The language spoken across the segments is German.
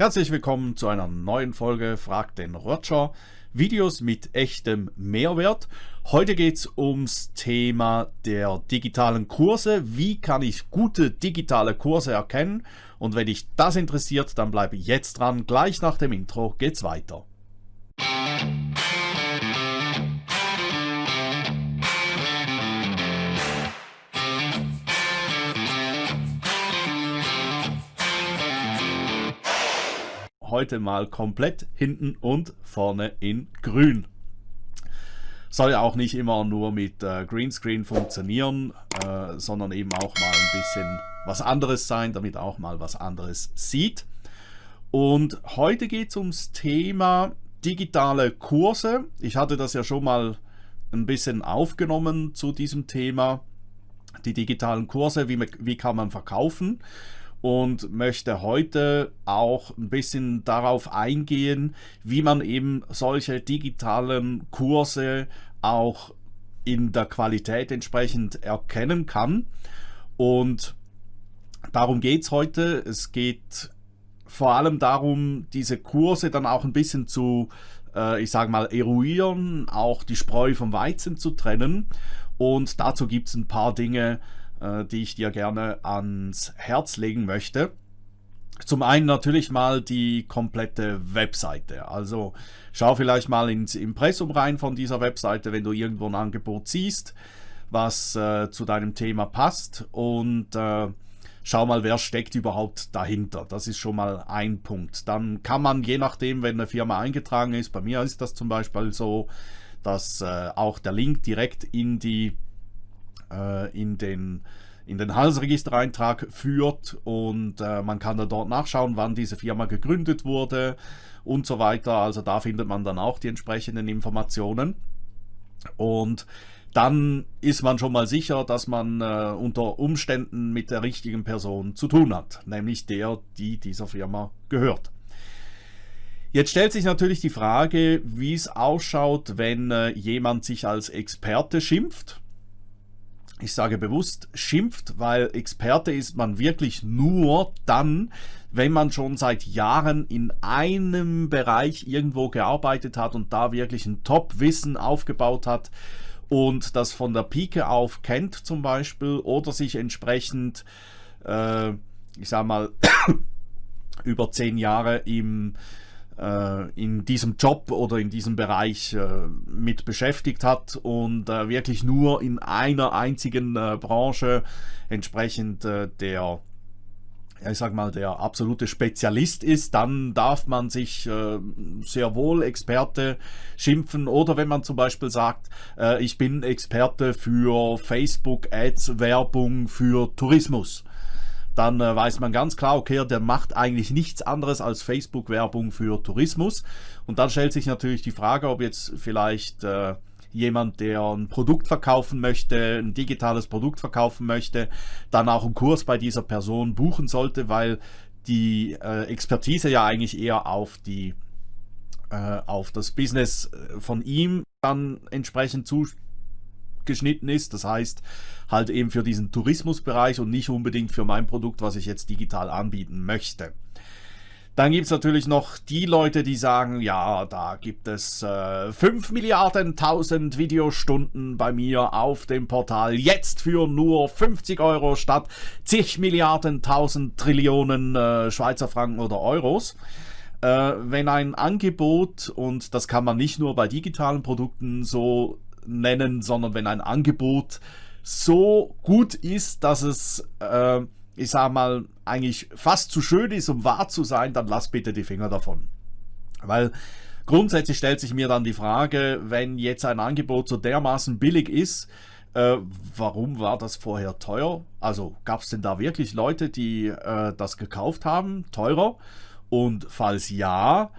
Herzlich willkommen zu einer neuen Folge Frag den Roger. Videos mit echtem Mehrwert. Heute geht es ums Thema der digitalen Kurse. Wie kann ich gute digitale Kurse erkennen? Und wenn dich das interessiert, dann bleibe jetzt dran. Gleich nach dem Intro geht's weiter. Heute mal komplett hinten und vorne in grün. Soll ja auch nicht immer nur mit äh, Greenscreen funktionieren, äh, sondern eben auch mal ein bisschen was anderes sein, damit auch mal was anderes sieht. Und heute geht es ums Thema digitale Kurse. Ich hatte das ja schon mal ein bisschen aufgenommen zu diesem Thema. Die digitalen Kurse, wie, wie kann man verkaufen? Und möchte heute auch ein bisschen darauf eingehen, wie man eben solche digitalen Kurse auch in der Qualität entsprechend erkennen kann. Und darum geht es heute. Es geht vor allem darum, diese Kurse dann auch ein bisschen zu, äh, ich sage mal, eruieren, auch die Spreu vom Weizen zu trennen. Und dazu gibt es ein paar Dinge, die ich dir gerne ans Herz legen möchte. Zum einen natürlich mal die komplette Webseite. Also schau vielleicht mal ins Impressum rein von dieser Webseite, wenn du irgendwo ein Angebot siehst, was äh, zu deinem Thema passt und äh, schau mal, wer steckt überhaupt dahinter. Das ist schon mal ein Punkt. Dann kann man, je nachdem, wenn eine Firma eingetragen ist, bei mir ist das zum Beispiel so, dass äh, auch der Link direkt in die äh, in den in den Halsregistereintrag führt und äh, man kann dann dort nachschauen, wann diese Firma gegründet wurde und so weiter. Also da findet man dann auch die entsprechenden Informationen. Und dann ist man schon mal sicher, dass man äh, unter Umständen mit der richtigen Person zu tun hat, nämlich der, die dieser Firma gehört. Jetzt stellt sich natürlich die Frage, wie es ausschaut, wenn äh, jemand sich als Experte schimpft ich sage bewusst schimpft, weil Experte ist man wirklich nur dann, wenn man schon seit Jahren in einem Bereich irgendwo gearbeitet hat und da wirklich ein Top-Wissen aufgebaut hat und das von der Pike auf kennt zum Beispiel oder sich entsprechend, äh, ich sag mal, über zehn Jahre im in diesem Job oder in diesem Bereich äh, mit beschäftigt hat und äh, wirklich nur in einer einzigen Branche entsprechend der ich sag mal, der absolute Spezialist ist, dann darf man sich äh, sehr wohl Experte schimpfen. Oder wenn man zum Beispiel sagt, äh, ich bin Experte für Facebook-Ads-Werbung für Tourismus dann äh, weiß man ganz klar, okay, der macht eigentlich nichts anderes als Facebook-Werbung für Tourismus. Und dann stellt sich natürlich die Frage, ob jetzt vielleicht äh, jemand, der ein Produkt verkaufen möchte, ein digitales Produkt verkaufen möchte, dann auch einen Kurs bei dieser Person buchen sollte, weil die äh, Expertise ja eigentlich eher auf die äh, auf das Business äh, von ihm dann entsprechend zu, geschnitten ist. Das heißt, halt eben für diesen Tourismusbereich und nicht unbedingt für mein Produkt, was ich jetzt digital anbieten möchte. Dann gibt es natürlich noch die Leute, die sagen, ja, da gibt es äh, 5 Milliarden 1000 Videostunden bei mir auf dem Portal. Jetzt für nur 50 Euro statt zig Milliarden 1000 Trillionen äh, Schweizer Franken oder Euros. Äh, wenn ein Angebot, und das kann man nicht nur bei digitalen Produkten so nennen, sondern wenn ein Angebot so gut ist, dass es, äh, ich sag mal, eigentlich fast zu schön ist, um wahr zu sein, dann lass bitte die Finger davon. Weil grundsätzlich stellt sich mir dann die Frage, wenn jetzt ein Angebot so dermaßen billig ist, äh, warum war das vorher teuer? Also gab es denn da wirklich Leute, die äh, das gekauft haben, teurer? Und falls ja,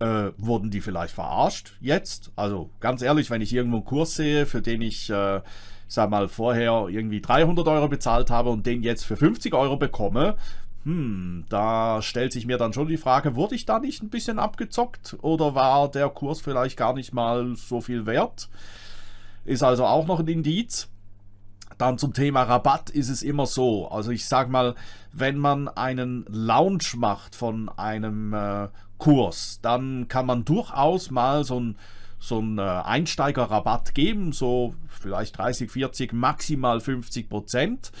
äh, wurden die vielleicht verarscht jetzt? Also ganz ehrlich, wenn ich irgendwo einen Kurs sehe, für den ich, äh, sag mal, vorher irgendwie 300 Euro bezahlt habe und den jetzt für 50 Euro bekomme, hm, da stellt sich mir dann schon die Frage, wurde ich da nicht ein bisschen abgezockt oder war der Kurs vielleicht gar nicht mal so viel wert? Ist also auch noch ein Indiz. Dann zum Thema Rabatt ist es immer so. Also ich sage mal, wenn man einen Launch macht von einem äh, Kurs, dann kann man durchaus mal so ein so einen äh, Einsteigerrabatt geben, so vielleicht 30, 40, maximal 50 Prozent.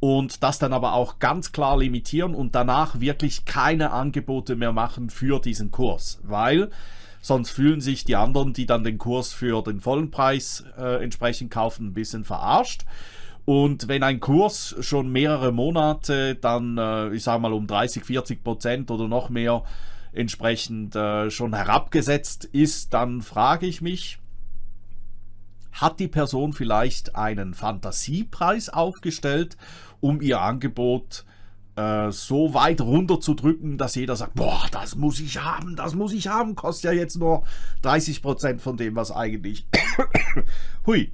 Und das dann aber auch ganz klar limitieren und danach wirklich keine Angebote mehr machen für diesen Kurs, weil sonst fühlen sich die anderen, die dann den Kurs für den vollen Preis äh, entsprechend kaufen, ein bisschen verarscht. Und wenn ein Kurs schon mehrere Monate dann, äh, ich sage mal, um 30, 40 Prozent oder noch mehr entsprechend äh, schon herabgesetzt ist, dann frage ich mich, hat die Person vielleicht einen Fantasiepreis aufgestellt, um ihr Angebot äh, so weit runterzudrücken, dass jeder sagt, boah, das muss ich haben, das muss ich haben, kostet ja jetzt nur 30% von dem, was eigentlich... Hui,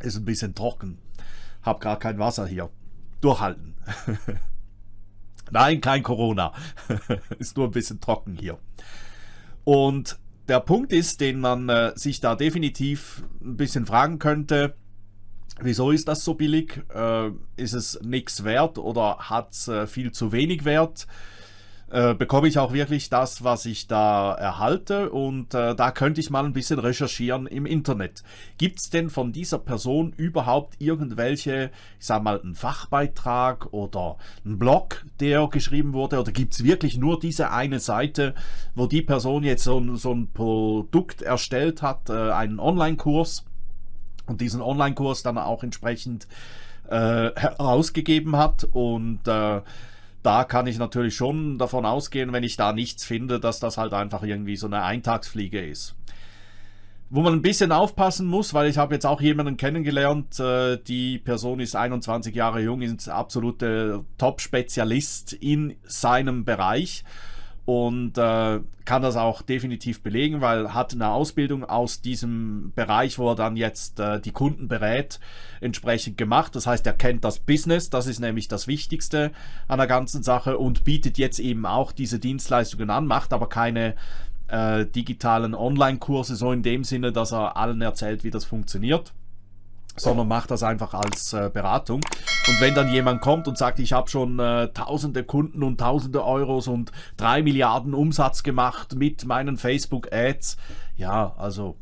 ist ein bisschen trocken. Hab gar kein Wasser hier. Durchhalten. Nein, kein Corona. ist nur ein bisschen trocken hier. Und der Punkt ist, den man äh, sich da definitiv ein bisschen fragen könnte, wieso ist das so billig? Äh, ist es nichts wert oder hat es äh, viel zu wenig Wert? Äh, bekomme ich auch wirklich das, was ich da erhalte. Und äh, da könnte ich mal ein bisschen recherchieren im Internet. Gibt es denn von dieser Person überhaupt irgendwelche, ich sag mal, einen Fachbeitrag oder einen Blog, der geschrieben wurde? Oder gibt es wirklich nur diese eine Seite, wo die Person jetzt so, so ein Produkt erstellt hat, äh, einen Online-Kurs und diesen Online-Kurs dann auch entsprechend äh, herausgegeben hat? Und äh, da kann ich natürlich schon davon ausgehen, wenn ich da nichts finde, dass das halt einfach irgendwie so eine Eintagsfliege ist. Wo man ein bisschen aufpassen muss, weil ich habe jetzt auch jemanden kennengelernt, äh, die Person ist 21 Jahre jung, ist absolute Top-Spezialist in seinem Bereich und äh, kann das auch definitiv belegen, weil hat eine Ausbildung aus diesem Bereich, wo er dann jetzt äh, die Kunden berät, entsprechend gemacht. Das heißt, er kennt das Business, das ist nämlich das Wichtigste an der ganzen Sache und bietet jetzt eben auch diese Dienstleistungen an, macht aber keine äh, digitalen Online-Kurse so in dem Sinne, dass er allen erzählt, wie das funktioniert sondern macht das einfach als äh, Beratung. Und wenn dann jemand kommt und sagt, ich habe schon äh, tausende Kunden und tausende Euros und drei Milliarden Umsatz gemacht mit meinen Facebook-Ads, ja, also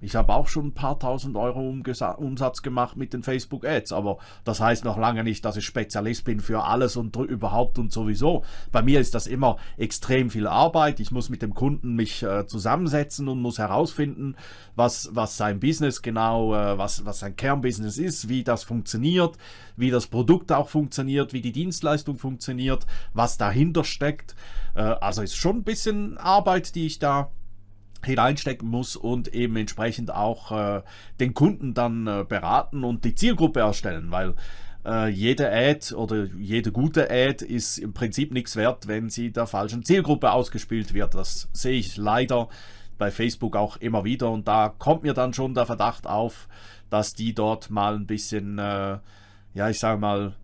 ich habe auch schon ein paar tausend Euro Umsatz gemacht mit den Facebook Ads, aber das heißt noch lange nicht, dass ich Spezialist bin für alles und überhaupt und sowieso. Bei mir ist das immer extrem viel Arbeit. Ich muss mit dem Kunden mich äh, zusammensetzen und muss herausfinden, was, was sein Business genau, äh, was, was sein Kernbusiness ist, wie das funktioniert, wie das Produkt auch funktioniert, wie die Dienstleistung funktioniert, was dahinter steckt. Äh, also ist schon ein bisschen Arbeit, die ich da hineinstecken muss und eben entsprechend auch äh, den Kunden dann äh, beraten und die Zielgruppe erstellen, weil äh, jede Ad oder jede gute Ad ist im Prinzip nichts wert, wenn sie der falschen Zielgruppe ausgespielt wird. Das sehe ich leider bei Facebook auch immer wieder und da kommt mir dann schon der Verdacht auf, dass die dort mal ein bisschen, äh, ja ich sage mal,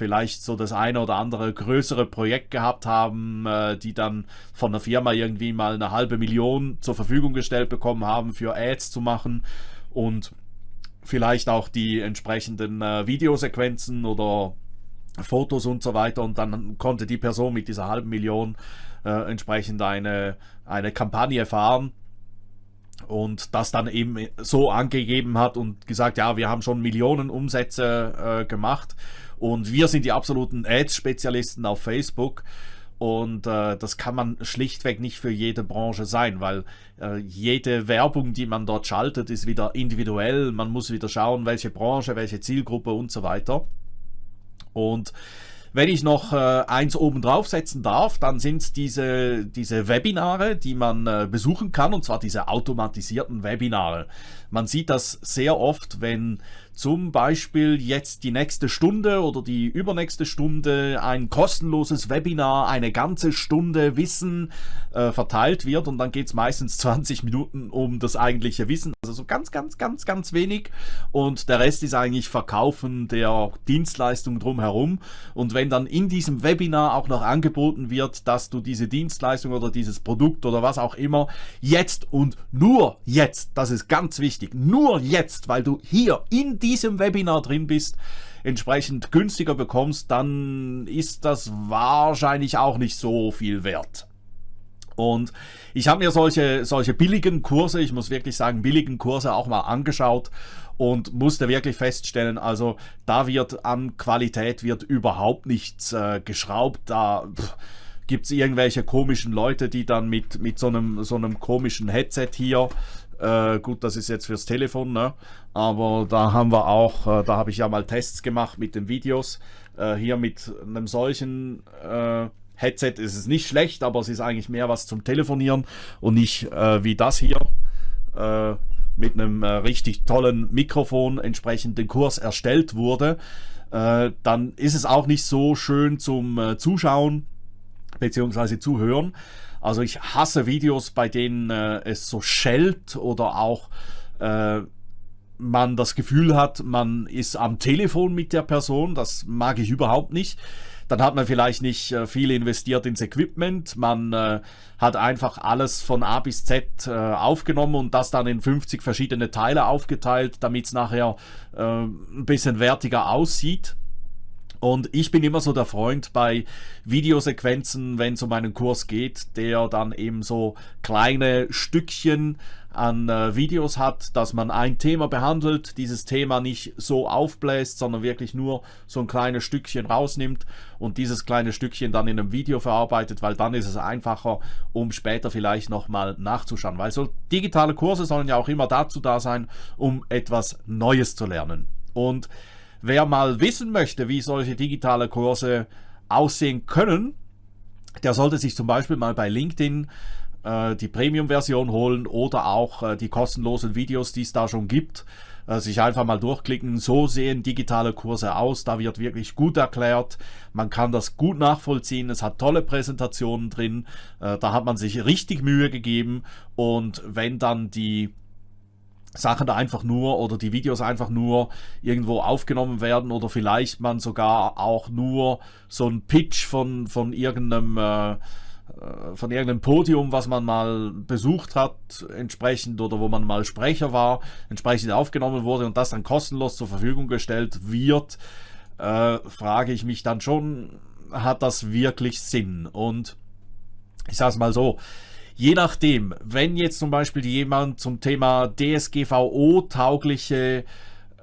vielleicht so das eine oder andere größere Projekt gehabt haben, äh, die dann von der Firma irgendwie mal eine halbe Million zur Verfügung gestellt bekommen haben, für Ads zu machen und vielleicht auch die entsprechenden äh, Videosequenzen oder Fotos und so weiter. Und dann konnte die Person mit dieser halben Million äh, entsprechend eine, eine Kampagne fahren und das dann eben so angegeben hat und gesagt, ja, wir haben schon Millionen Umsätze äh, gemacht und wir sind die absoluten Ads-Spezialisten auf Facebook. Und äh, das kann man schlichtweg nicht für jede Branche sein, weil äh, jede Werbung, die man dort schaltet, ist wieder individuell. Man muss wieder schauen, welche Branche, welche Zielgruppe und so weiter. Und wenn ich noch äh, eins oben draufsetzen darf, dann sind es diese, diese Webinare, die man äh, besuchen kann, und zwar diese automatisierten Webinare. Man sieht das sehr oft, wenn zum Beispiel jetzt die nächste Stunde oder die übernächste Stunde ein kostenloses Webinar, eine ganze Stunde Wissen äh, verteilt wird und dann geht es meistens 20 Minuten um das eigentliche Wissen, also so ganz, ganz, ganz, ganz wenig. Und der Rest ist eigentlich Verkaufen der Dienstleistung drumherum. Und wenn dann in diesem Webinar auch noch angeboten wird, dass du diese Dienstleistung oder dieses Produkt oder was auch immer jetzt und nur jetzt, das ist ganz wichtig, nur jetzt, weil du hier in diesem diesem Webinar drin bist, entsprechend günstiger bekommst, dann ist das wahrscheinlich auch nicht so viel wert. Und ich habe mir solche, solche billigen Kurse, ich muss wirklich sagen, billigen Kurse auch mal angeschaut und musste wirklich feststellen, also da wird an Qualität wird überhaupt nichts äh, geschraubt. Da gibt es irgendwelche komischen Leute, die dann mit, mit so, einem, so einem komischen Headset hier äh, gut, das ist jetzt fürs Telefon, ne? aber da haben wir auch, äh, da habe ich ja mal Tests gemacht mit den Videos. Äh, hier mit einem solchen äh, Headset ist es nicht schlecht, aber es ist eigentlich mehr was zum Telefonieren und nicht äh, wie das hier äh, mit einem richtig tollen Mikrofon entsprechend den Kurs erstellt wurde. dann ist es auch nicht so schön zum Zuschauen bzw. Zuhören. Also ich hasse Videos, bei denen äh, es so schellt oder auch äh, man das Gefühl hat, man ist am Telefon mit der Person. Das mag ich überhaupt nicht. Dann hat man vielleicht nicht äh, viel investiert ins Equipment. Man äh, hat einfach alles von A bis Z äh, aufgenommen und das dann in 50 verschiedene Teile aufgeteilt, damit es nachher äh, ein bisschen wertiger aussieht. Und ich bin immer so der Freund bei Videosequenzen, wenn es um einen Kurs geht, der dann eben so kleine Stückchen an äh, Videos hat, dass man ein Thema behandelt, dieses Thema nicht so aufbläst, sondern wirklich nur so ein kleines Stückchen rausnimmt und dieses kleine Stückchen dann in einem Video verarbeitet, weil dann ist es einfacher, um später vielleicht nochmal nachzuschauen. Weil so digitale Kurse sollen ja auch immer dazu da sein, um etwas Neues zu lernen. Und Wer mal wissen möchte, wie solche digitale Kurse aussehen können, der sollte sich zum Beispiel mal bei LinkedIn äh, die Premium-Version holen oder auch äh, die kostenlosen Videos, die es da schon gibt. Äh, sich einfach mal durchklicken. So sehen digitale Kurse aus. Da wird wirklich gut erklärt. Man kann das gut nachvollziehen. Es hat tolle Präsentationen drin. Da hat man sich richtig Mühe gegeben. Und wenn dann die Sachen da einfach nur oder die Videos einfach nur irgendwo aufgenommen werden oder vielleicht man sogar auch nur so ein Pitch von, von irgendeinem äh, äh, von irgendeinem Podium, was man mal besucht hat, entsprechend oder wo man mal Sprecher war, entsprechend aufgenommen wurde und das dann kostenlos zur Verfügung gestellt wird, äh, frage ich mich dann schon, hat das wirklich Sinn? Und ich sage es mal so, je nachdem, wenn jetzt zum Beispiel jemand zum Thema DSGVO-taugliche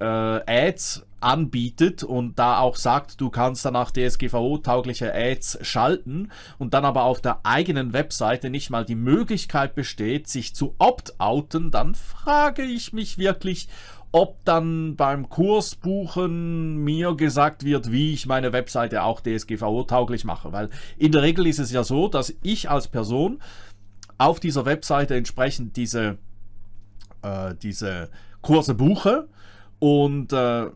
äh, Ads anbietet und da auch sagt, du kannst danach DSGVO-taugliche Ads schalten und dann aber auf der eigenen Webseite nicht mal die Möglichkeit besteht, sich zu opt-outen, dann frage ich mich wirklich, ob dann beim Kursbuchen mir gesagt wird, wie ich meine Webseite auch DSGVO-tauglich mache. Weil in der Regel ist es ja so, dass ich als Person auf dieser Webseite entsprechend diese, äh, diese Kurse buche und äh,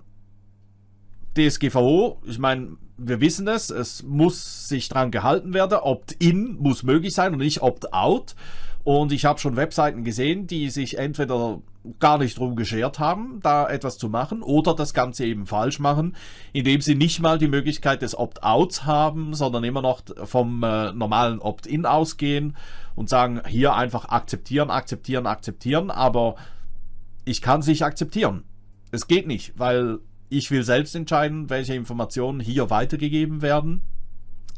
DSGVO, ich meine, wir wissen es, es muss sich dran gehalten werden, Opt-in muss möglich sein und nicht Opt-out. Und ich habe schon Webseiten gesehen, die sich entweder gar nicht drum geschert haben, da etwas zu machen oder das Ganze eben falsch machen, indem sie nicht mal die Möglichkeit des Opt-outs haben, sondern immer noch vom äh, normalen Opt-in ausgehen und sagen, hier einfach akzeptieren, akzeptieren, akzeptieren, aber ich kann es nicht akzeptieren. Es geht nicht, weil ich will selbst entscheiden, welche Informationen hier weitergegeben werden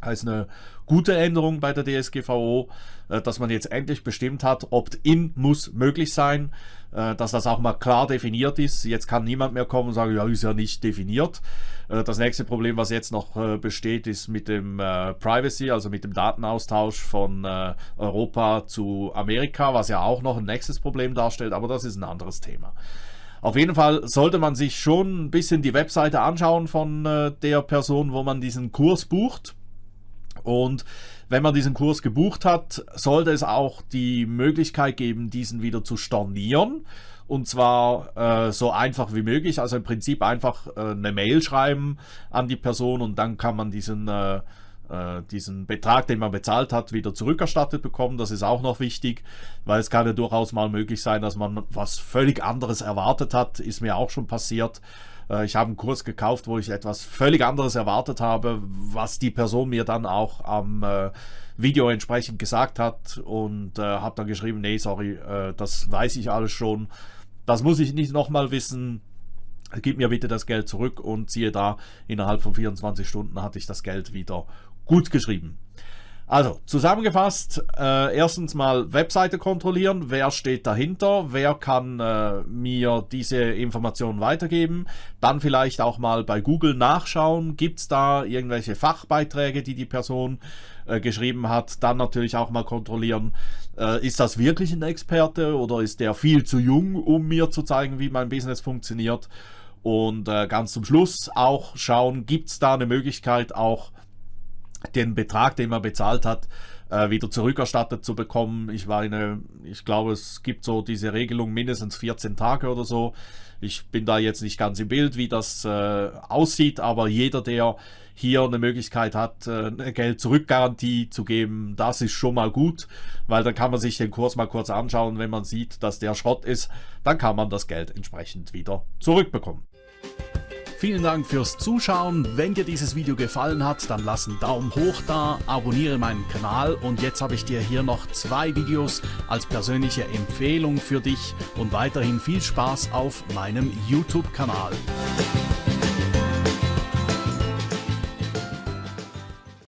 heißt eine gute Änderung bei der DSGVO, äh, dass man jetzt endlich bestimmt hat, Opt-in muss möglich sein, äh, dass das auch mal klar definiert ist. Jetzt kann niemand mehr kommen und sagen, ja, ist ja nicht definiert. Äh, das nächste Problem, was jetzt noch besteht, ist mit dem Privacy, also mit dem Datenaustausch von Europa zu Amerika, was ja auch noch ein nächstes Problem darstellt, aber das ist ein anderes Thema. Auf jeden Fall sollte man sich schon ein bisschen die Webseite anschauen von der Person, wo man diesen Kurs bucht und wenn man diesen Kurs gebucht hat, sollte es auch die Möglichkeit geben, diesen wieder zu stornieren. Und zwar äh, so einfach wie möglich. Also im Prinzip einfach äh, eine Mail schreiben an die Person und dann kann man diesen, äh, äh diesen Betrag, den man bezahlt hat, wieder zurückerstattet bekommen. Das ist auch noch wichtig, weil es kann ja durchaus mal möglich sein, dass man was völlig anderes erwartet hat. Ist mir auch schon passiert. Äh, ich habe einen Kurs gekauft, wo ich etwas völlig anderes erwartet habe, was die Person mir dann auch am äh, Video entsprechend gesagt hat und äh, habe dann geschrieben, nee, sorry, das weiß ich alles schon. Das muss ich nicht nochmal wissen. gib mir bitte das Geld zurück und siehe da, innerhalb von 24 Stunden hatte ich das Geld wieder gut geschrieben. Also, zusammengefasst, äh, erstens mal Webseite kontrollieren, wer steht dahinter, wer kann äh, mir diese Informationen weitergeben, dann vielleicht auch mal bei Google nachschauen, gibt es da irgendwelche Fachbeiträge, die die Person äh, geschrieben hat, dann natürlich auch mal kontrollieren, äh, ist das wirklich ein Experte oder ist der viel zu jung, um mir zu zeigen, wie mein Business funktioniert? Und äh, ganz zum Schluss auch schauen, gibt es da eine Möglichkeit auch den Betrag, den man bezahlt hat, äh, wieder zurückerstattet zu bekommen. Ich meine, ich glaube, es gibt so diese Regelung mindestens 14 Tage oder so. Ich bin da jetzt nicht ganz im Bild, wie das äh, aussieht, aber jeder, der hier eine Möglichkeit hat, äh, eine Geld-Zurück-Garantie zu geben, das ist schon mal gut, weil dann kann man sich den Kurs mal kurz anschauen. Wenn man sieht, dass der Schrott ist, dann kann man das Geld entsprechend wieder zurückbekommen. Vielen Dank fürs Zuschauen. Wenn dir dieses Video gefallen hat, dann lass einen Daumen hoch da, abonniere meinen Kanal und jetzt habe ich dir hier noch zwei Videos als persönliche Empfehlung für dich und weiterhin viel Spaß auf meinem YouTube-Kanal.